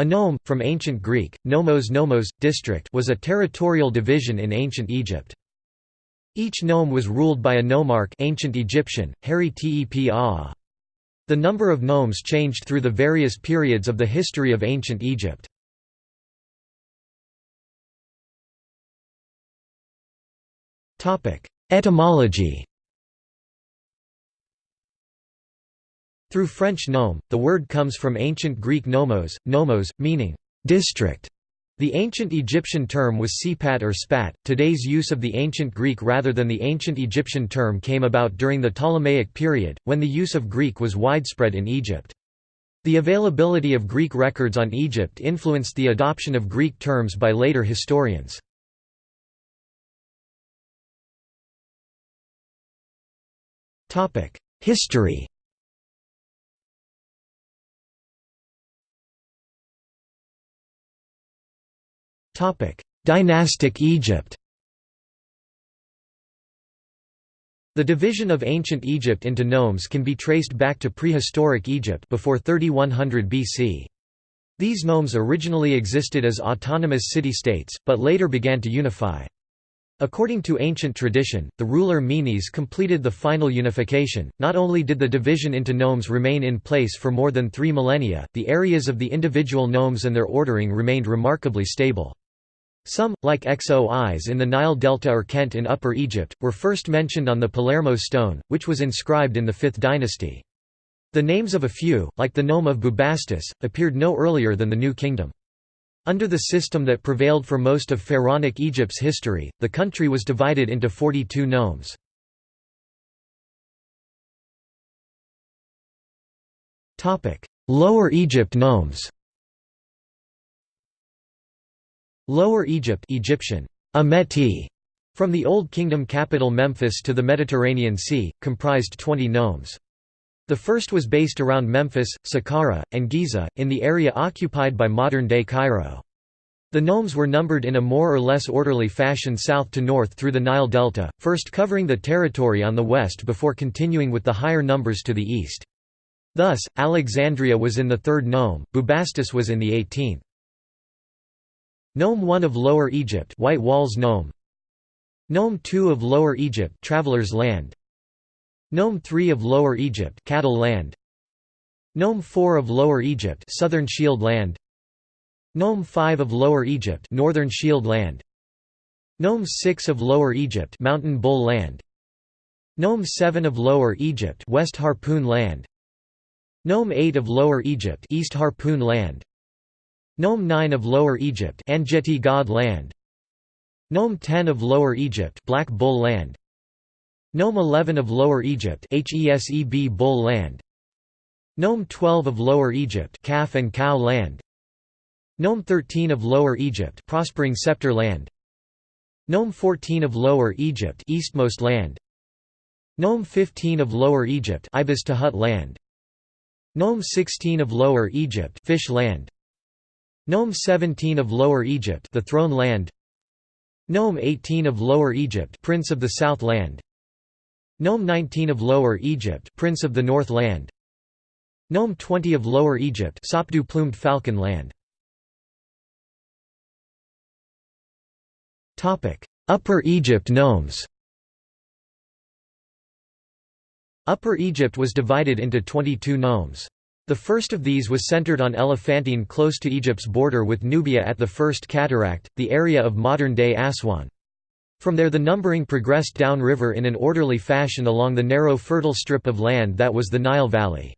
A nome, from ancient Greek, nomos nomos, district was a territorial division in ancient Egypt. Each nome was ruled by a nomarch ancient Egyptian, Tepa. The number of nomes changed through the various periods of the history of ancient Egypt. Etymology Through French nome, the word comes from ancient Greek nomos, nomos, meaning district. The ancient Egyptian term was sipat or spat. Today's use of the ancient Greek rather than the ancient Egyptian term came about during the Ptolemaic period, when the use of Greek was widespread in Egypt. The availability of Greek records on Egypt influenced the adoption of Greek terms by later historians. History Dynastic Egypt The division of ancient Egypt into nomes can be traced back to prehistoric Egypt before 3100 BC. These nomes originally existed as autonomous city-states, but later began to unify. According to ancient tradition, the ruler Menes completed the final unification. Not only did the division into nomes remain in place for more than three millennia, the areas of the individual nomes and their ordering remained remarkably stable. Some, like Xois in the Nile Delta or Kent in Upper Egypt, were first mentioned on the Palermo stone, which was inscribed in the 5th dynasty. The names of a few, like the nome of Bubastis, appeared no earlier than the New Kingdom. Under the system that prevailed for most of Pharaonic Egypt's history, the country was divided into 42 nomes. Lower Egypt nomes Lower Egypt Egyptian, Ameti, from the Old Kingdom capital Memphis to the Mediterranean Sea, comprised 20 nomes. The first was based around Memphis, Saqqara, and Giza, in the area occupied by modern-day Cairo. The nomes were numbered in a more or less orderly fashion south to north through the Nile Delta, first covering the territory on the west before continuing with the higher numbers to the east. Thus, Alexandria was in the third nome, Bubastis was in the eighteenth. Nome 1 of Lower Egypt White Walls Nome. Nome 2 of Lower Egypt Travelers Land. Nome 3 of Lower Egypt Cattle Land. Nome 4 of Lower Egypt Southern Shield Land. Nome 5 of Lower Egypt Northern Shield Land. Nome 6 of Lower Egypt Mountain Bull Land. Nome 7 of Lower Egypt West Harpoon Land. Nome 8 of Lower Egypt East Harpoon Land Nome 9 of Lower Egypt Anjeti God Land. Nome 10 of Lower Egypt Black Bull Land. Nome 11 of Lower Egypt Heseb Bull Land. Nome 12 of Lower Egypt Calf and Cow Land. Nome 13 of Lower Egypt Prospering Scepter Land. Nome 14 of Lower Egypt Eastmost Land. Nome 15 of Lower Egypt Ibis Tahut Land. Nome 16 of Lower Egypt Fish Land Nome 17 of Lower Egypt the Throne Land. Nome 18 of Lower Egypt Prince of the South Land. Nome 19 of Lower Egypt Prince of the North Land. Nome 20 of Lower Egypt Sopdu Plumed Falcon Land. Topic: Upper Egypt nomes. Upper Egypt was divided into 22 nomes. The first of these was centered on Elephantine close to Egypt's border with Nubia at the First Cataract, the area of modern-day Aswan. From there the numbering progressed downriver in an orderly fashion along the narrow fertile strip of land that was the Nile Valley.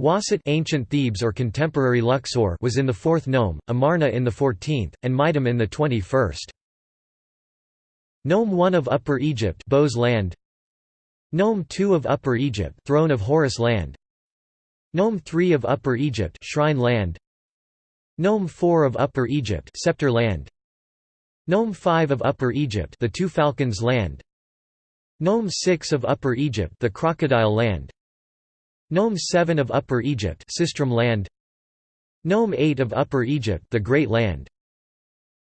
Waset ancient Thebes or contemporary Luxor was in the fourth nome, Amarna in the fourteenth, and Meidum in the twenty-first. Nome 1 of Upper Egypt Bose land Nome 2 of Upper Egypt Throne of Horus land Nome 3 of Upper Egypt Shrine Land. Nome 4 of Upper Egypt Scepter Land. Nome 5 of Upper Egypt the Two Falcons Land. Nome 6 of Upper Egypt the Crocodile Land. Nome 7 of Upper Egypt Sistrum Land. Nome 8 of Upper Egypt the Great Land.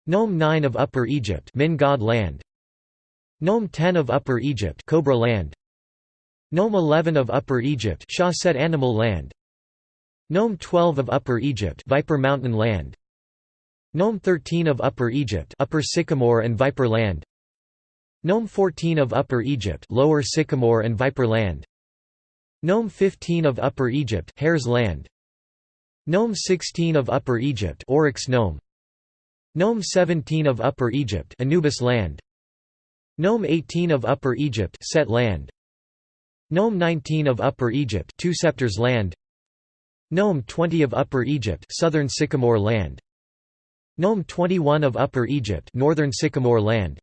Nome 9 of Upper Egypt Min God Land. Nome 10 of Upper Egypt Cobra Land. Nome 11 of Upper Egypt Shah Animal Land Nome 12 of Upper Egypt Viper Mountain Land. Nome 13 of Upper Egypt Upper Sycamore and Viper Land. Nome 14 of Upper Egypt Lower Sycamore and Viper Land. Nome 15 of Upper Egypt Hare's Land. Nome 16 of Upper Egypt Oryx Nome. Nome 17 of Upper Egypt Anubis Land. Nome 18 of Upper Egypt Set Land. Nome 19 of Upper Egypt Two Scepters Land Nome 20 of Upper Egypt Southern Sycamore Land Nome 21 of Upper Egypt Northern Sycamore Land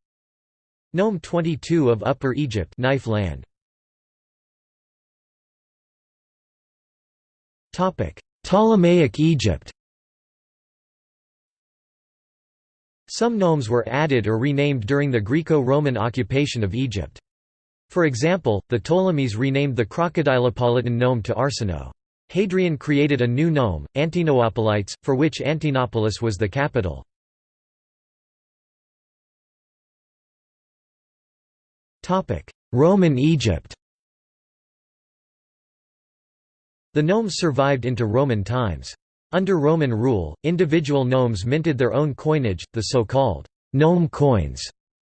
Nome 22 of Upper Egypt Knife Land Topic Ptolemaic Egypt Some nomes were added or renamed during the Greco-Roman occupation of Egypt. For example, the Ptolemies renamed the Crocodilopolitan nome to Arsinoe. Hadrian created a new nome, Antinopolites, for which Antinopolis was the capital. Roman Egypt The nomes survived into Roman times. Under Roman rule, individual nomes minted their own coinage, the so-called nome coins,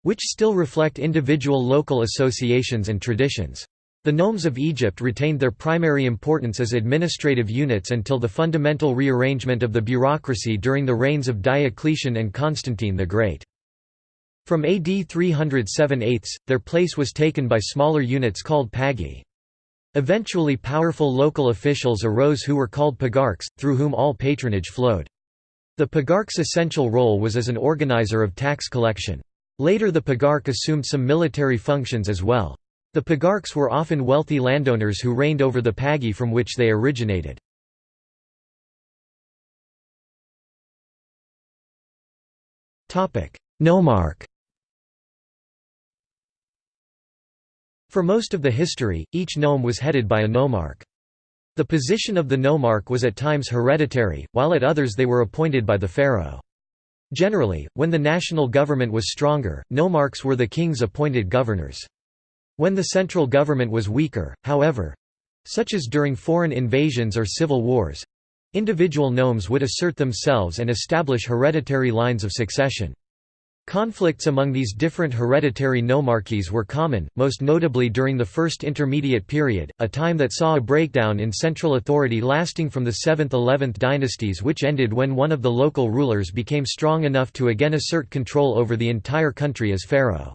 which still reflect individual local associations and traditions. The nomes of Egypt retained their primary importance as administrative units until the fundamental rearrangement of the bureaucracy during the reigns of Diocletian and Constantine the Great. From AD 307 eighths, their place was taken by smaller units called pagi. Eventually powerful local officials arose who were called pagarchs, through whom all patronage flowed. The pagarch's essential role was as an organizer of tax collection. Later the pagarch assumed some military functions as well. The pagarchs were often wealthy landowners who reigned over the pagi from which they originated. Nomarch For most of the history, each nome was headed by a nomarch. The position of the nomarch was at times hereditary, while at others they were appointed by the pharaoh. Generally, when the national government was stronger, nomarchs were the king's appointed governors. When the central government was weaker, however—such as during foreign invasions or civil wars—individual nomes would assert themselves and establish hereditary lines of succession. Conflicts among these different hereditary nomarchies were common, most notably during the First Intermediate Period, a time that saw a breakdown in central authority lasting from the 7th–11th dynasties which ended when one of the local rulers became strong enough to again assert control over the entire country as pharaoh.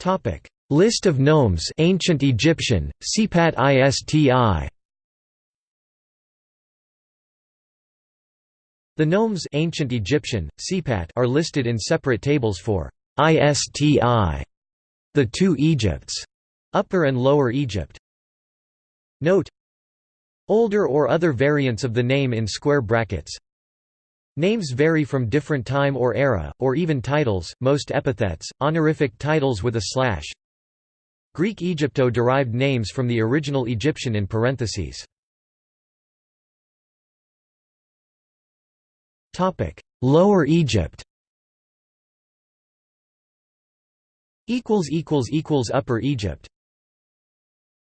Topic: List of nomes, Ancient Egyptian, Sipat ISTI. The nomes Ancient Egyptian, Sipat are listed in separate tables for ISTI, the two Egypts, Upper and Lower Egypt. Note Older or other variants of the name in square brackets Names vary from different time or era, or even titles, most epithets, honorific titles with a slash. Greek Egypto-derived names from the original Egyptian in parentheses. Lower Egypt Upper Egypt